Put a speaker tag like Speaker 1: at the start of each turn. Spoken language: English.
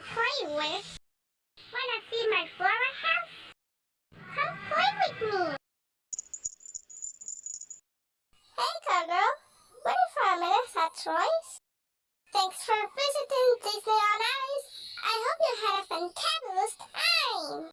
Speaker 1: play with. Wanna see my flower house? Come play with me. Hey, Cargirl. What if for a minute at Troy's? Thanks for visiting Disney on Ice. I hope you had a fantastic time.